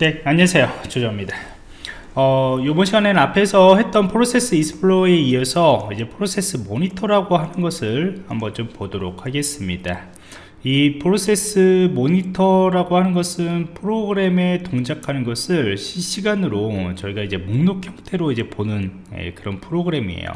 네 안녕하세요. 조정원입니다. 어, 이번 시간에는 앞에서 했던 Process Explorer에 이어서 이제 Process Monitor라고 하는 것을 한번 좀 보도록 하겠습니다. 이 Process Monitor라고 하는 것은 프로그램에 동작하는 것을 실시간으로 저희가 이제 목록 형태로 이제 보는 예, 그런 프로그램이에요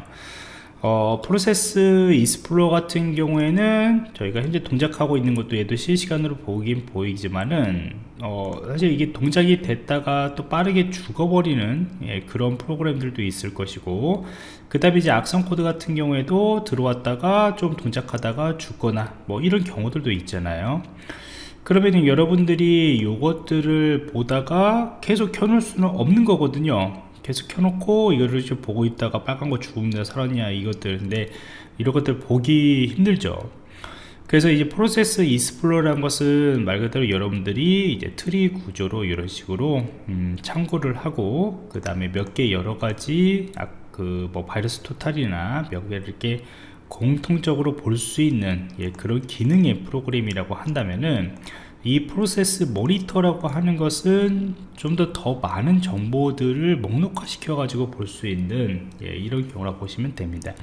어, Process Explorer 같은 경우에는 저희가 현재 동작하고 있는 것도 얘도 실시간으로 보긴 보이지만은 어, 사실 이게 동작이 됐다가 또 빠르게 죽어버리는 예, 그런 프로그램들도 있을 것이고 그 다음에 이제 악성 코드 같은 경우에도 들어왔다가 좀 동작하다가 죽거나 뭐 이런 경우들도 있잖아요. 그러면 여러분들이 이것들을 보다가 계속 켜놓을 수는 없는 거거든요 계속 켜놓고 이거를 좀 보고 있다가 빨간 거 죽음냐 살았냐 이것들. 근데 이런 것들 보기 힘들죠. 그래서 이제 Process Explorer라는 것은 말 그대로 여러분들이 이제 트리 구조로 이런 식으로 음, 참고를 하고 그 다음에 몇 개 여러 가지 아, 그뭐 바이러스 토탈이나 몇 개를 이렇게 공통적으로 볼 수 있는 예, 그런 기능의 프로그램이라고 한다면은 이 Process Monitor라고 하는 것은 좀더더 많은 정보들을 목록화 시켜 가지고 볼 수 있는 예, 이런 경우라 보시면 됩니다.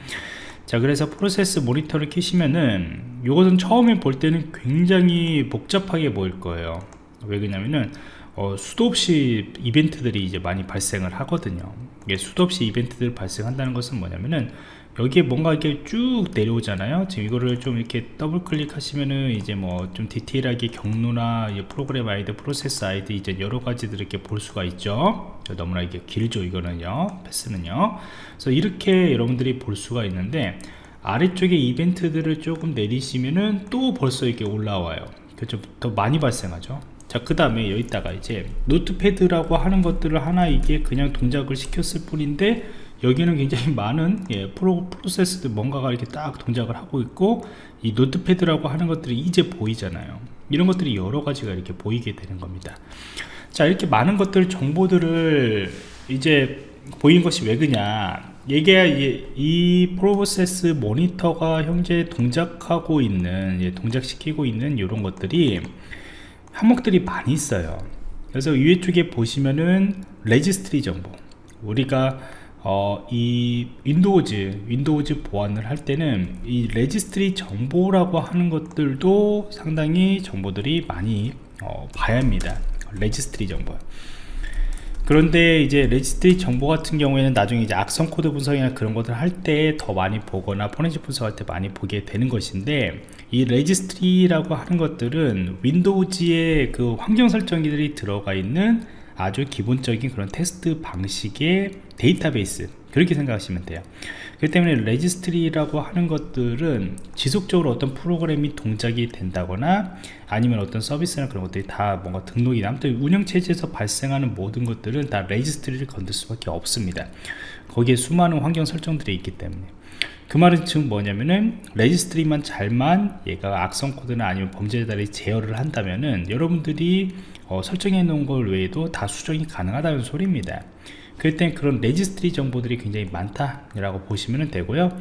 자 그래서 Process Monitor를 키시면은 이것은 처음에 볼 때는 굉장히 복잡하게 보일 거예요. 왜 그러냐면은 어, 수도 없이 이벤트들이 이제 많이 발생을 하거든요. 이게 수도 없이 이벤트들 발생한다는 것은 뭐냐면은 여기에 뭔가 이렇게 쭉 내려오잖아요. 지금 이거를 좀 이렇게 더블 클릭하시면은 이제 뭐 좀 디테일하게 경로나 프로그램 아이디 프로세스 아이디 이제 여러 가지들 이렇게 볼 수가 있죠. 너무나 이게 길죠 이거는요. path는요. 그래서 이렇게 여러분들이 볼 수가 있는데 아래쪽에 이벤트들을 조금 내리시면은 또 벌써 이렇게 올라와요. 그렇죠 더 많이 발생하죠. 자그 다음에 여기다가 이제 Notepad라고 하는 것들을 하나 이게 그냥 동작을 시켰을 뿐인데 여기는 굉장히 많은 예, 프로, 프로세스들 뭔가가 이렇게 딱 동작을 하고 있고 이 Notepad라고 하는 것들이 이제 보이잖아요. 이런 것들이 여러 가지가 이렇게 보이게 되는 겁니다. 자 이렇게 많은 것들 정보들을 이제 보인 것이 왜 그냐? 이게 이 Process Monitor가 현재 동작하고 있는 예, 동작시키고 있는 이런 것들이 항목들이 많이 있어요. 그래서 위에 쪽에 보시면은 registry 정보. 우리가 어, 이 Windows Windows 보안을 할 때는 이 registry 정보라고 하는 것들도 상당히 정보들이 많이 어, 봐야 합니다. 레지스트리 정보. 그런데 이제 레지스트리 정보 같은 경우에는 나중에 이제 악성 코드 분석이나 그런 것들 할 때 더 많이 보거나 포렌식 분석할 때 많이 보게 되는 것인데 이 레지스트리라고 하는 것들은 Windows의 그 환경 설정기들이 들어가 있는 아주 기본적인 그런 텍스트 방식의 데이터베이스 그렇게 생각하시면 돼요. 그렇기 때문에 레지스트리라고 하는 것들은 지속적으로 어떤 프로그램이 동작이 된다거나 아니면 어떤 서비스나 그런 것들이 다 뭔가 등록이나 아무튼 운영체제에서 발생하는 모든 것들은 다 레지스트리를 건들 수밖에 없습니다. 거기에 수많은 환경 설정들이 있기 때문에. 그 말은 즉 뭐냐면은 레지스트리만 잘만 얘가 악성 코드나 아니면 범죄자들이 제어를 한다면은 여러분들이 어, 설정해 놓은 걸 외에도 다 수정이 가능하다는 소리입니다. 땐 그런 레지스트리 정보들이 굉장히 많다라고 보시면 되고요.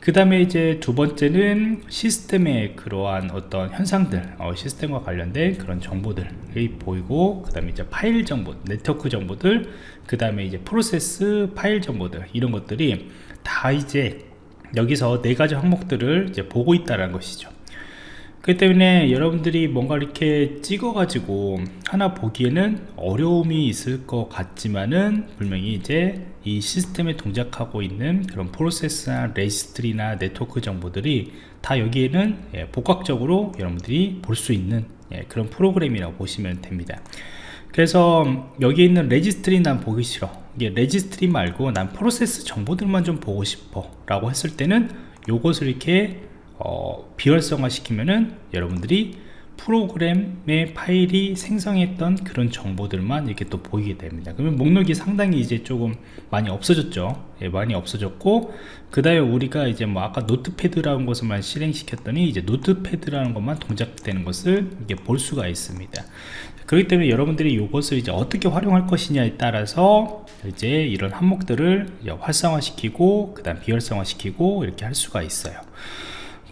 그 다음에 이제 두 번째는 시스템의 그러한 어떤 현상들 어, 시스템과 관련된 그런 정보들이 보이고 그 다음에 이제 파일 정보 네트워크 정보들 그 다음에 이제 프로세스 파일 정보들 이런 것들이 다 이제 여기서 네 가지 항목들을 이제 보고 있다는 것이죠 그렇기 때문에 여러분들이 뭔가 이렇게 찍어 가지고 하나 보기에는 어려움이 있을 것 같지만은 분명히 이제 이 시스템에 동작하고 있는 그런 프로세스나 레지스트리나 네트워크 정보들이 다 여기에는 예, 복합적으로 여러분들이 볼 수 있는 예, 그런 프로그램이라고 보시면 됩니다. 그래서 여기 있는 레지스트리 난 보기 싫어. 이게 레지스트리 말고 난 프로세스 정보들만 좀 보고 싶어 라고 했을 때는 요것을 이렇게 어, 비활성화 시키면은 여러분들이 프로그램의 파일이 생성했던 그런 정보들만 이렇게 또 보이게 됩니다. 그러면 목록이 상당히 이제 조금 많이 없어졌죠. 예, 많이 없어졌고 그 다음에 우리가 이제 뭐 아까 노트패드라는 것을만 실행시켰더니 이제 노트패드라는 것만 동작되는 것을 이게 볼 수가 있습니다. 그렇기 때문에 여러분들이 이것을 이제 어떻게 활용할 것이냐에 따라서 이제 이런 항목들을 활성화시키고 그 다음 비활성화시키고 이렇게 할 수가 있어요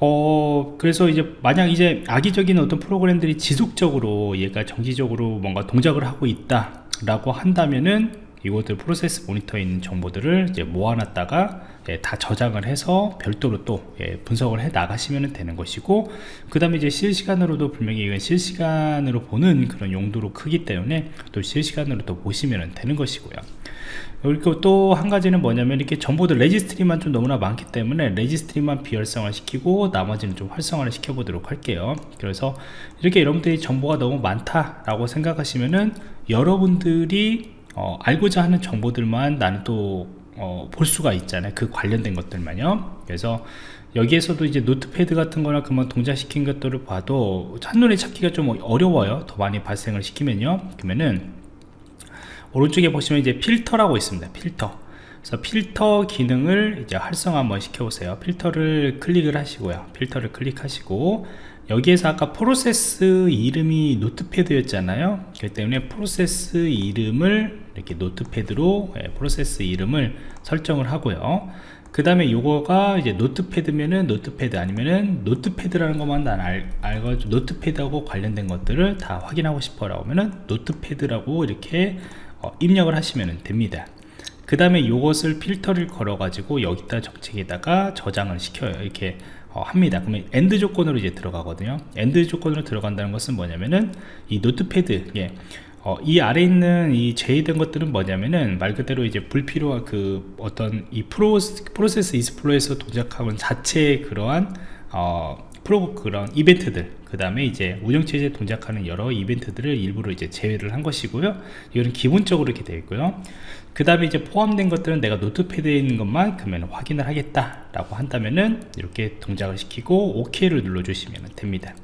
어 그래서 이제 만약 이제 악의적인 어떤 프로그램들이 지속적으로 얘가 정기적으로 뭔가 동작을 하고 있다 라고 한다면은 이것들 프로세스 모니터에 있는 정보들을 이제 모아놨다가 예, 다 저장을 해서 별도로 또 예, 분석을 해 나가시면 되는 것이고 그 다음에 이제 실시간으로도 분명히 이건 실시간으로 보는 그런 용도로 쓰기 때문에 또 실시간으로 또 보시면 되는 것이고요 그리고 또 한 가지는 뭐냐면 이렇게 정보들 레지스트리만 좀 너무나 많기 때문에 레지스트리만 비활성화 시키고 나머지는 좀 활성화를 시켜 보도록 할게요. 그래서 이렇게 여러분들이 정보가 너무 많다 라고 생각하시면은 여러분들이 어, 알고자 하는 정보들만 나는 또 어, 볼 수가 있잖아요. 그 관련된 것들만요. 그래서 여기에서도 이제 Notepad 같은 거나 그만 동작시킨 것들을 봐도 한눈에 찾기가 좀 어려워요. 더 많이 발생을 시키면요. 그러면은 오른쪽에 보시면 이제 필터라고 있습니다. 필터. 그래서 필터 기능을 이제 활성화 한번 시켜보세요. 필터를 클릭을 하시고요. 필터를 클릭하시고 여기에서 아까 프로세스 이름이 Notepad였잖아요. 그렇기 때문에 프로세스 이름을 이렇게 Notepad로 예, 프로세스 이름을 설정을 하고요. 그 다음에 요거가 이제 Notepad면은 Notepad 아니면은 Notepad라는 것만 난 알, 알고 Notepad하고 관련된 것들을 다 확인하고 싶어 라면은 Notepad라고 이렇게 어, 입력을 하시면 됩니다. 그 다음에 이것을 필터를 걸어 가지고 여기다 정책에다가 저장을 시켜요. 이렇게 어, 합니다. 그러면 AND 조건으로 이제 들어가거든요. AND 조건으로 들어간다는 것은 뭐냐면은 이 Notepad 예. 어, 이 아래 있는 이 제외된 것들은 뭐냐면은 말 그대로 이제 불필요한 그 어떤 이 프로, 프로세스 이스플로에서 동작하는 자체의 그러한 어, 프로 그런 이벤트들 그 다음에 이제 운영체제 동작하는 여러 이벤트들을 일부러 이제 제외를 한 것이고요. 이거는 기본적으로 이렇게 되어 있고요. 그 다음에 이제 포함된 것들은 내가 노트패드에 있는 것만 그러면 확인을 하겠다 라고 한다면은 이렇게 동작을 시키고 OK를 눌러 주시면 됩니다.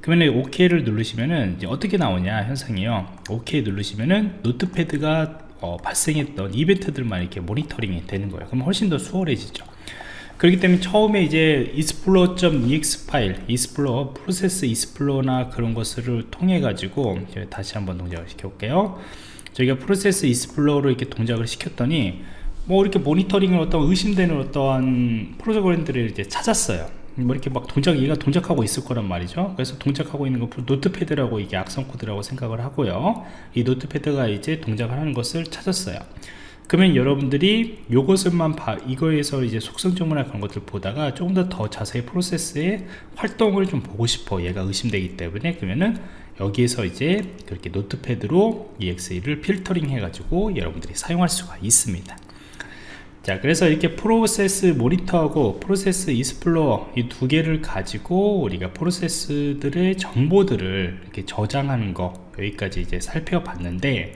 그러면 OK를 누르시면은 이제 어떻게 나오냐 현상이요. OK 누르시면은 노트패드가 어, 발생했던 이벤트들만 이렇게 모니터링이 되는 거예요. 그럼 훨씬 더 수월해지죠 그렇기 때문에 처음에 이제 explorer.ex 파일, explorer, 프로세스 explore나 그런 것을 통해 가지고 다시 한번 동작을 시켜 볼게요. 저희가 프로세스 explore로 이렇게 동작을 시켰더니 뭐 이렇게 모니터링을 어떤 의심되는 어떠한 프로그램들을 이제 찾았어요. 뭐 이렇게 막 동작 얘가 동작하고 있을 거란 말이죠 그래서 동작하고 있는 거 Notepad라고 이게 악성 코드라고 생각을 하고요 이 Notepad가 이제 동작을 하는 것을 찾았어요 그러면 여러분들이 요것을만 봐 이거에서 이제 속성정보나 그런 것들 보다가 조금 더 더 자세히 프로세스의 활동을 좀 보고 싶어. 얘가 의심되기 때문에. 그러면은 여기에서 이제 그렇게 Notepad로 EXE를 필터링 해 가지고 여러분들이 사용할 수가 있습니다. 자 그래서 이렇게 프로세스 모니터하고 프로세스 이스플로어 이 두 개를 가지고 우리가 프로세스들의 정보들을 이렇게 저장하는 거 여기까지 이제 살펴봤는데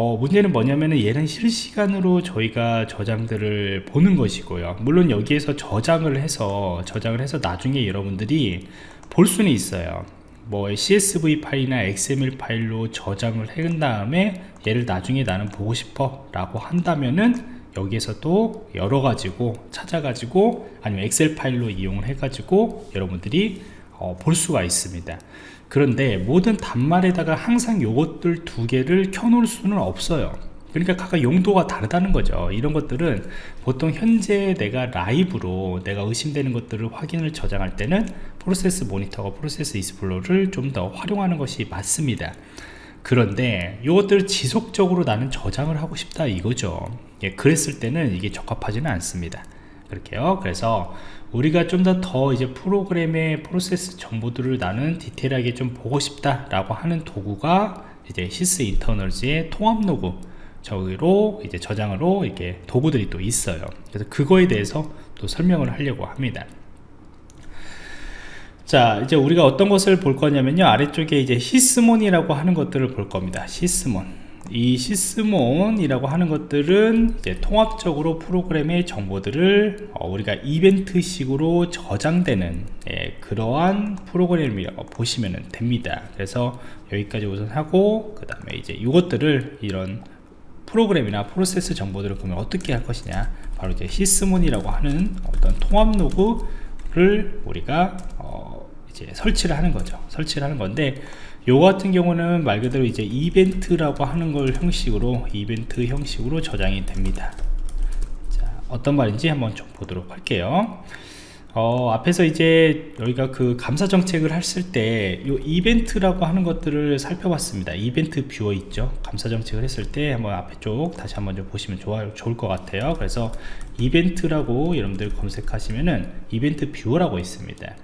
어, 문제는 뭐냐면은 얘는 실시간으로 저희가 저장들을 보는 것이고요. 물론 여기에서 저장을 해서 저장을 해서 나중에 여러분들이 볼 수는 있어요. 뭐 CSV 파일이나 XML 파일로 저장을 한 다음에 얘를 나중에 나는 보고 싶어 라고 한다면은 여기에서 또 여러 가지고 찾아 가지고 아니면 엑셀 파일로 이용을 해 가지고 여러분들이 어, 볼 수가 있습니다 그런데 모든 단말에다가 항상 요것들 두 개를 켜놓을 수는 없어요. 그러니까 각각 용도가 다르다는 거죠. 이런 것들은 보통 현재 내가 라이브로 내가 의심되는 것들을 확인을 저장할 때는 프로세스 모니터가 프로세스 이스플로를 좀 더 활용하는 것이 맞습니다. 그런데 이것들을 지속적으로 나는 저장을 하고 싶다 이거죠. 예, 그랬을 때는 이게 적합하지는 않습니다. 그렇게요. 그래서 우리가 좀더더 이제 프로그램의 프로세스 정보들을 나는 디테일하게 좀 보고 싶다 라고 하는 도구가 이제 Sysinternals의 통합 로그 저기로 이제 저장으로 이렇게 도구들이 또 있어요. 그래서 그거에 대해서 또 설명을 하려고 합니다. 자 이제 우리가 어떤 것을 볼 거냐면요. 아래쪽에 이제 Sysmon이라고 하는 것들을 볼 겁니다. Sysmon 이 Sysmon이라고 하는 것들은 이제 통합적으로 프로그램의 정보들을 어, 우리가 이벤트식으로 저장되는 예, 그러한 프로그램이라고 보시면 됩니다. 그래서 여기까지 우선 하고 그 다음에 이제 이것들을 이런 프로그램이나 프로세스 정보들을 보면 어떻게 할 것이냐. 바로 이제 Sysmon이라고 하는 어떤 통합 로그를 우리가 어, 이제 설치를 하는 거죠. 설치를 하는 건데 요 같은 경우는 말 그대로 이제 이벤트라고 하는 걸 형식으로 이벤트 형식으로 저장이 됩니다. 자, 어떤 말인지 한번 좀 보도록 할게요. 어, 앞에서 이제 여기가 그 감사 정책을 했을 때이 이벤트라고 하는 것들을 살펴봤습니다. 이벤트 뷰어 있죠? 감사 정책을 했을 때 한번 앞에 쪽 다시 한번 좀 보시면 좋아, 좋을 것 같아요. 그래서 이벤트라고 여러분들 검색하시면은 이벤트 뷰어라고 있습니다.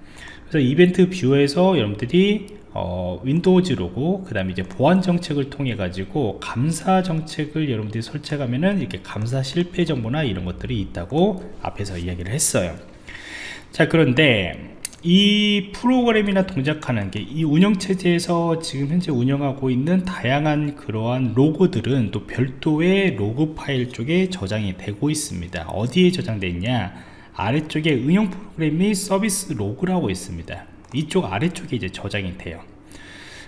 그래서 이벤트 뷰어에서 여러분들이 어, Windows 로그 그 다음에 이제 보안 정책을 통해 가지고 감사 정책을 여러분들이 설치하면은 이렇게 감사 실패 정보나 이런 것들이 있다고 앞에서 이야기를 했어요. 자 그런데 이 프로그램이나 동작하는 게 이 운영체제에서 지금 현재 운영하고 있는 다양한 그러한 로그들은 또 별도의 로그 파일 쪽에 저장이 되고 있습니다. 어디에 저장되어 있냐? 아래쪽에 응용 프로그램이 서비스 로그라고 있습니다 이쪽 아래쪽에 이제 저장이 돼요.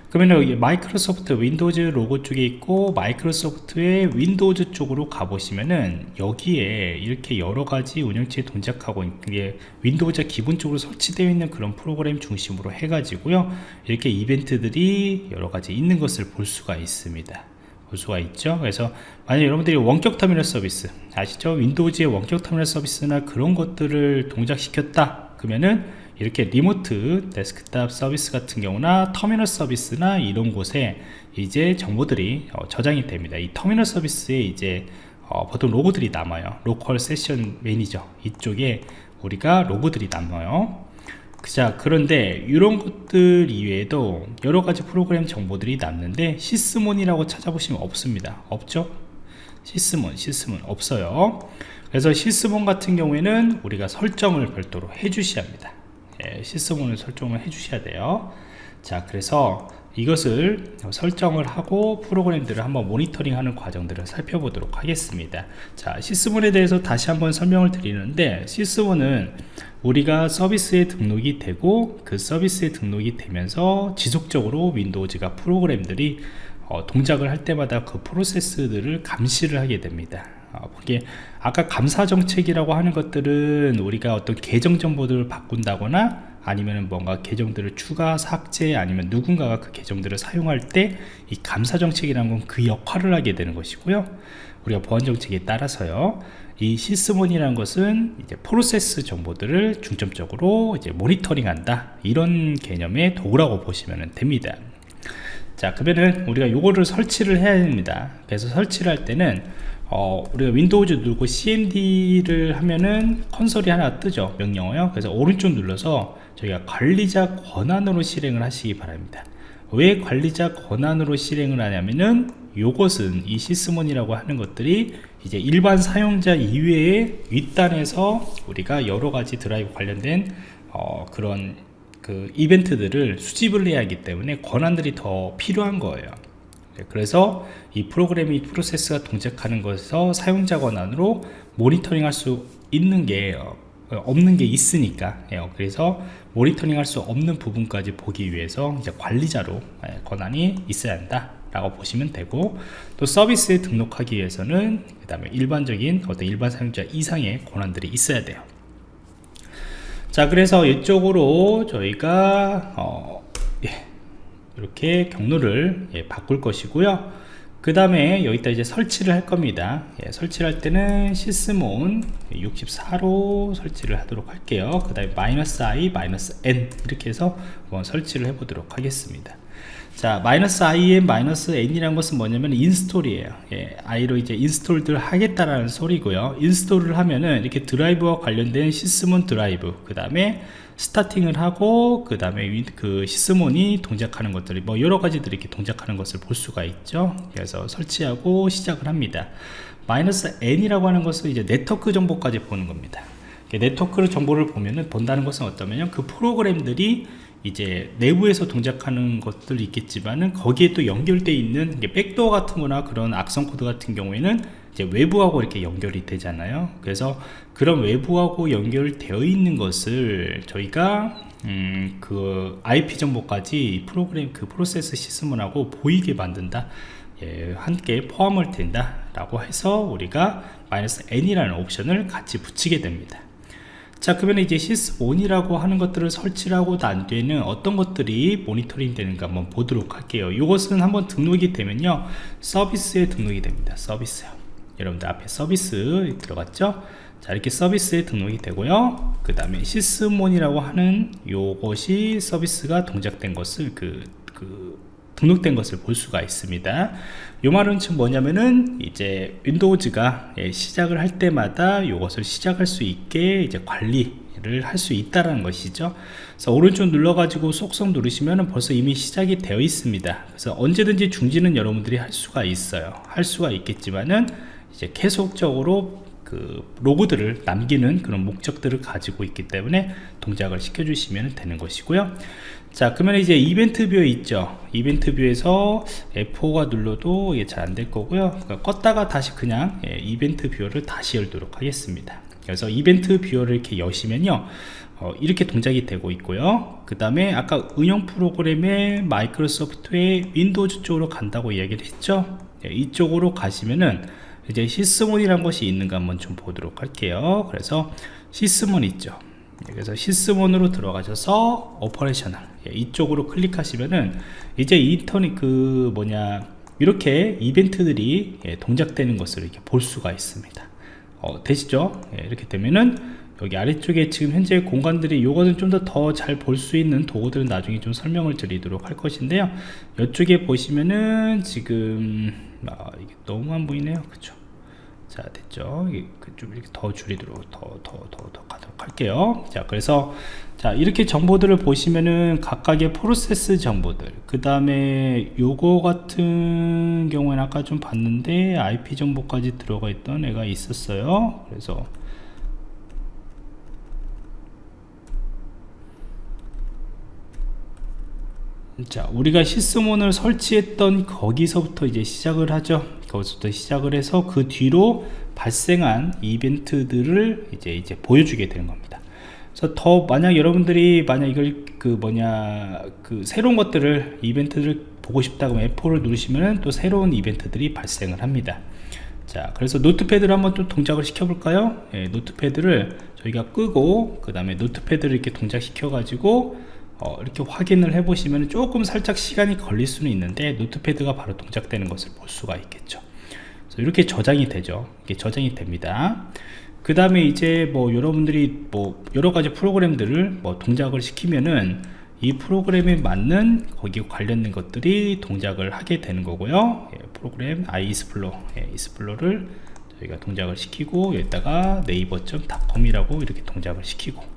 그러면 마이크로소프트 윈도우즈 로그 쪽에 있고 마이크로소프트의 윈도우즈 쪽으로 가보시면은 여기에 이렇게 여러가지 운영체제 동작하고 있게 윈도우즈 기본적으로 설치되어 있는 그런 프로그램 중심으로 해가지고요. 이렇게 이벤트들이 여러가지 있는 것을 볼 수가 있습니다. 볼 수가 있죠? 그래서 만약 여러분들이 원격 터미널 서비스 아시죠? 윈도우즈의 원격 터미널 서비스나 그런 것들을 동작시켰다. 그러면은 이렇게 remote desktop 서비스 같은 경우나 터미널 서비스나 이런 곳에 이제 정보들이 어, 저장이 됩니다. 이 터미널 서비스에 이제 어, 보통 로그들이 남아요. local session manager 이쪽에 우리가 로그들이 남아요. 자 그런데 이런 것들 이외에도 여러가지 프로그램 정보들이 남는데 Sysmon이라고 찾아보시면 없습니다. 없죠? 시스몬 시스몬 없어요. 그래서 시스몬 같은 경우에는 우리가 설정을 별도로 해 주셔야 합니다. 예, 시스템을 설정을 해 주셔야 돼요. 자 그래서 이것을 설정을 하고 프로그램들을 한번 모니터링 하는 과정들을 살펴보도록 하겠습니다. 자 시스몬에 대해서 다시 한번 설명을 드리는데 시스몬은 우리가 서비스에 등록이 되고 그 서비스에 등록이 되면서 지속적으로 윈도우즈가 프로그램들이 어, 동작을 할 때마다 그 프로세스들을 감시를 하게 됩니다 어, 이게 아까 감사 정책이라고 하는 것들은 우리가 어떤 계정 정보들을 바꾼다거나 아니면 뭔가 계정들을 추가 삭제 아니면 누군가가 그 계정들을 사용할 때 이 감사 정책이라는 건 그 역할을 하게 되는 것이고요. 우리가 보안 정책에 따라서요. 이 시스몬이라는 것은 이제 프로세스 정보들을 중점적으로 이제 모니터링 한다. 이런 개념의 도구라고 보시면 됩니다. 자 그러면은 우리가 요거를 설치를 해야 됩니다. 그래서 설치를 할 때는 어, 우리가 윈도우즈 누르고 cmd를 하면은 콘솔이 하나 뜨죠 명령어요. 그래서 오른쪽 눌러서 저희가 관리자 권한으로 실행을 하시기 바랍니다. 왜 관리자 권한으로 실행을 하냐면은 요것은 이 Sysmon이라고 하는 것들이 이제 일반 사용자 이외에 윗단에서 우리가 여러가지 드라이브 관련된 어, 그런 그 이벤트들을 수집을 해야 하기 때문에 권한들이 더 필요한 거예요. 네, 그래서 이 프로그램이 프로세스가 동작하는 것에서 사용자 권한으로 모니터링 할 수 있는 게 어, 없는 게 있으니까 예, 그래서 모니터링 할 수 없는 부분까지 보기 위해서 이제 관리자로 예, 권한이 있어야 한다 라고 보시면 되고 또 서비스에 등록하기 위해서는 그 다음에 일반적인 어떤 일반 사용자 이상의 권한들이 있어야 돼요. 자 그래서 이쪽으로 저희가 어, 예, 이렇게 경로를 예, 바꿀 것이고요. 그 다음에 여기다 이제 설치를 할 겁니다. 예, 설치를 할 때는 Sysmon 64로 설치를 하도록 할게요. 그 다음에 마이너스 i 마이너스 n 이렇게 해서 한번 설치를 해 보도록 하겠습니다. 자 마이너스 i 마이너스 n이란 것은 뭐냐면 install이에요. 예, i로 이제 install을 하겠다라는 소리고요. install을 하면은 이렇게 드라이브와 관련된 Sysmon 드라이브 그 다음에 starting을 하고 그 다음에 그 Sysmon이 동작하는 것들이 뭐 여러 가지들이 이렇게 동작하는 것을 볼 수가 있죠. 그래서 설치하고 시작을 합니다. 마이너스 n이라고 하는 것은 이제 네트워크 정보까지 보는 겁니다. 네트워크 정보를 보면은 본다는 것은 어떠면요 그 프로그램들이 이제 내부에서 동작하는 것들이 있겠지만은 거기에 또 연결되어 있는 backdoor 같은 거나 그런 악성 코드 같은 경우에는 이제 외부하고 이렇게 연결이 되잖아요. 그래서 그런 외부하고 연결되어 있는 것을 저희가 음, 그 IP 정보까지 프로그램 그 프로세스 시스템하고 보이게 만든다. 예, 함께 포함을 된다 라고 해서 우리가 마이너스 n이라는 옵션을 같이 붙이게 됩니다. 자 그러면 이제 sys1이라고 하는 것들을 설치를 하고 난 뒤에는 어떤 것들이 모니터링 되는가 한번 보도록 할게요. 이것은 한번 등록이 되면요. 서비스에 등록이 됩니다. 서비스 여러분들 앞에 서비스 들어갔죠? 자 이렇게 서비스에 등록이 되고요. 그 다음에 시스몬이라고 하는 요것이 서비스가 동작된 것을 그, 그 등록된 것을 볼 수가 있습니다. 요 말은 지금 뭐냐면은 이제 윈도우즈가 예, 시작을 할 때마다 이것을 시작할 수 있게 이제 관리 를 할 수 있다라는 것이죠. 그래서 오른쪽 눌러 가지고 속성 누르시면 벌써 이미 시작이 되어 있습니다. 그래서 언제든지 중지는 여러분들이 할 수가 있어요. 할 수가 있겠지만은 이제 계속적으로 그 로그들을 남기는 그런 목적들을 가지고 있기 때문에 동작을 시켜 주시면 되는 것이고요. 자 그러면 이제 이벤트 viewer 있죠. 이벤트 viewer에서 F4가 눌러도 이게 잘 안 될 거고요. 그러니까 껐다가 다시 그냥 예, 이벤트 viewer를 다시 열도록 하겠습니다. 그래서 이벤트 viewer를 이렇게 여시면요 어, 이렇게 동작이 되고 있고요. 그 다음에 아까 응용 프로그램의 마이크로소프트의 윈도우즈 쪽으로 간다고 이야기를 했죠? 예, 이쪽으로 가시면은 이제 Sysmon이란 것이 있는가 한번 좀 보도록 할게요. 그래서 Sysmon 있죠. 예, 그래서 Sysmon으로 들어가셔서 operational. 예, 이쪽으로 클릭하시면은 이제 인터넷 그 뭐냐 이렇게 이벤트들이 예, 동작되는 것을 이렇게 볼 수가 있습니다. 어, 되시죠? 이렇게 되면은 여기 아래쪽에 지금 현재 공간들이 요거는 좀 더 더 잘 볼 수 있는 도구들은 나중에 좀 설명을 드리도록 할 것인데요. 이쪽에 보시면은 지금 아, 이게 너무 안 보이네요. 그쵸? 자 됐죠? 그좀 이렇게 더 줄이도록 더 더 더 더 가도록 할게요. 자 그래서 자 이렇게 정보들을 보시면은 각각의 프로세스 정보들 그 다음에 요거 같은 경우에는 아까 좀 봤는데 IP 정보까지 들어가 있던 애가 있었어요. 그래서 자 우리가 시스몬을 설치했던 거기서부터 이제 시작을 하죠. 거기서부터 시작을 해서 그 뒤로 발생한 이벤트들을 이제 이제 보여주게 되는 겁니다. 그래서 더 만약 여러분들이 만약 이걸 그 뭐냐 그 새로운 것들을 이벤트를 보고 싶다 면 F4를 누르시면 또 새로운 이벤트들이 발생을 합니다. 자 그래서 노트패드를 한번 또 동작을 시켜 볼까요? 예, 노트패드를 저희가 끄고 그 다음에 노트패드를 이렇게 동작시켜 가지고 어, 이렇게 확인을 해 보시면 조금 살짝 시간이 걸릴 수는 있는데 노트패드가 바로 동작되는 것을 볼 수가 있겠죠. 이렇게 저장이 되죠. 이게 저장이 됩니다. 그 다음에 이제 뭐 여러분들이 뭐 여러가지 프로그램들을 뭐 동작을 시키면은 이 프로그램에 맞는 거기 관련된 것들이 동작을 하게 되는 거고요. 예, 프로그램 iEsplore 예, 이스플로를 저희가 동작을 시키고 여기다가 네이버.com 이라고 이렇게 동작을 시키고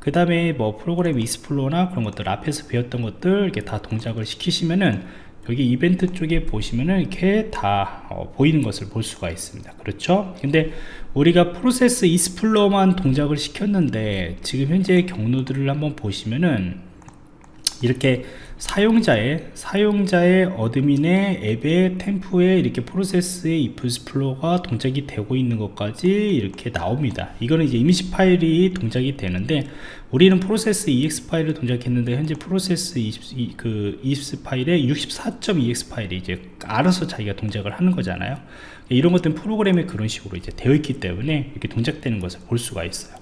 그 다음에 뭐 프로그램 explorer나 그런 것들 앞에서 배웠던 것들 이렇게 다 동작을 시키시면은 여기 이벤트 쪽에 보시면은 이렇게 다 어, 보이는 것을 볼 수가 있습니다. 그렇죠? 근데 우리가 프로세스 explorer만 동작을 시켰는데 지금 현재 경로들을 한번 보시면은 이렇게 사용자의 사용자의 admin의 앱의 temp에 이렇게 프로세스의 explorer가 동작이 되고 있는 것까지 이렇게 나옵니다. 이거는 이제 이미지 파일이 동작이 되는데 우리는 프로세스 ex 파일을 동작했는데 현재 프로세스 20, 그 ex 파일에 64.ex 파일이 이제 알아서 자기가 동작을 하는 거잖아요. 이런 것들은 프로그램에 그런 식으로 이제 되어 있기 때문에 이렇게 동작되는 것을 볼 수가 있어요.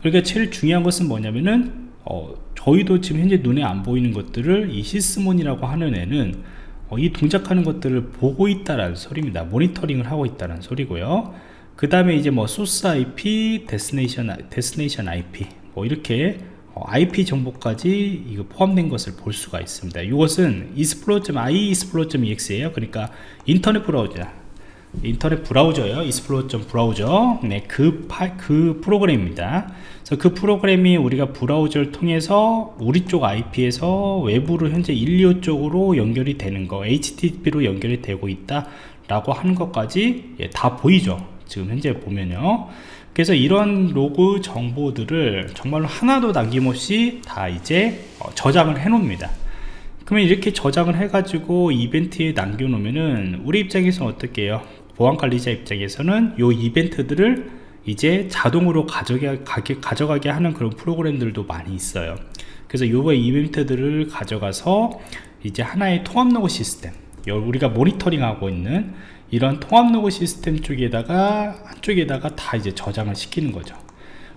그러니까 제일 중요한 것은 뭐냐면은 어, 저희도 지금 현재 눈에 안 보이는 것들을 이 시스몬이라고 하는 애는 어, 이 동작하는 것들을 보고 있다라는 소리입니다. 모니터링을 하고 있다는 소리고요. 그 다음에 이제 뭐 소스 IP, destination, destination IP 뭐 이렇게 어, IP 정보까지 이거 포함된 것을 볼 수가 있습니다. 이것은 explorer.iexplore.exe에요. 그러니까 인터넷 브라우저 인터넷 브라우저예요. explorer 브라우저 네, 그, 파, 그 프로그램입니다. 그래서 그 프로그램이 우리가 브라우저를 통해서 우리 쪽 IP에서 외부로 현재 125 쪽으로 연결이 되는 거 HTTP로 연결이 되고 있다 라고 하는 것까지 예, 다 보이죠? 지금 현재 보면요. 그래서 이런 로그 정보들을 정말로 하나도 남김없이 다 이제 어, 저장을 해 놓습니다 그러면 이렇게 저장을 해 가지고 이벤트에 남겨 놓으면은 우리 입장에서 어떻게 해요? 보안관리자 입장에서는 이 이벤트들을 이제 자동으로 가져가게, 가져가게 하는 그런 프로그램들도 많이 있어요. 그래서 요거 이벤트들을 가져가서 이제 하나의 통합 로그 시스템 우리가 모니터링 하고 있는 이런 통합 로그 시스템 쪽에다가 한쪽에다가 다 이제 저장을 시키는 거죠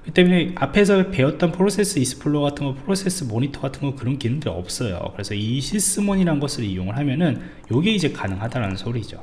그 때문에 앞에서 배웠던 프로세스 explorer 같은 거 프로세스 모니터 같은 거 그런 기능들이 없어요. 그래서 이 Sysmon이라는 것을 이용을 하면은 요게 이제 가능하다는 소리죠.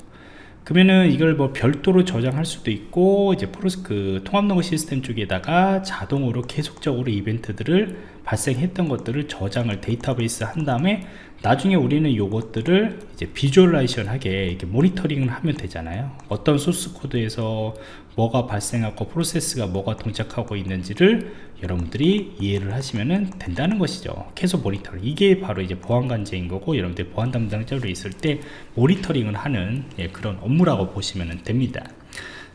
그러면은 이걸 뭐 별도로 저장할 수도 있고 이제 프로스 그 통합 로그 시스템 쪽에다가 자동으로 계속적으로 이벤트들을 발생했던 것들을 저장을 데이터베이스 한 다음에 나중에 우리는 요것들을 이제 visualization 하게 이렇게 모니터링을 하면 되잖아요. 어떤 소스 코드에서 뭐가 발생하고 프로세스가 뭐가 동작하고 있는지를 여러분들이 이해를 하시면 된다는 것이죠. 계속 모니터링. 이게 바로 이제 보안 관제인 거고 여러분들 보안 담당자로 있을 때 모니터링을 하는 예, 그런 업무라고 보시면 됩니다.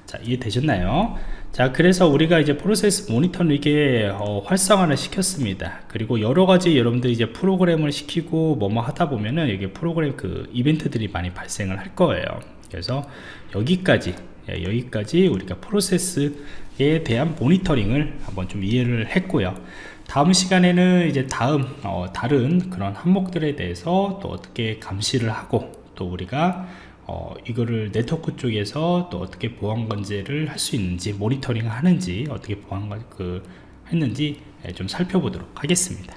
자 이해되셨나요 자 그래서 우리가 이제 프로세스 모니터를 이게 어, 활성화를 시켰습니다. 그리고 여러가지 여러분들이 이제 프로그램을 시키고 뭐뭐 하다 보면은 이게 프로그램 그 이벤트들이 많이 발생을 할 거예요. 그래서 여기까지 예, 여기까지 우리가 프로세스에 대한 모니터링을 한번 좀 이해를 했고요. 다음 시간에는 이제 다음 어, 다른 그런 항목들에 대해서 또 어떻게 감시를 하고 또 우리가 어, 이거를 네트워크 쪽에서 또 어떻게 보안 관제를 할 수 있는지 모니터링 하는지 어떻게 보안 관- 그 했는지 예, 좀 살펴보도록 하겠습니다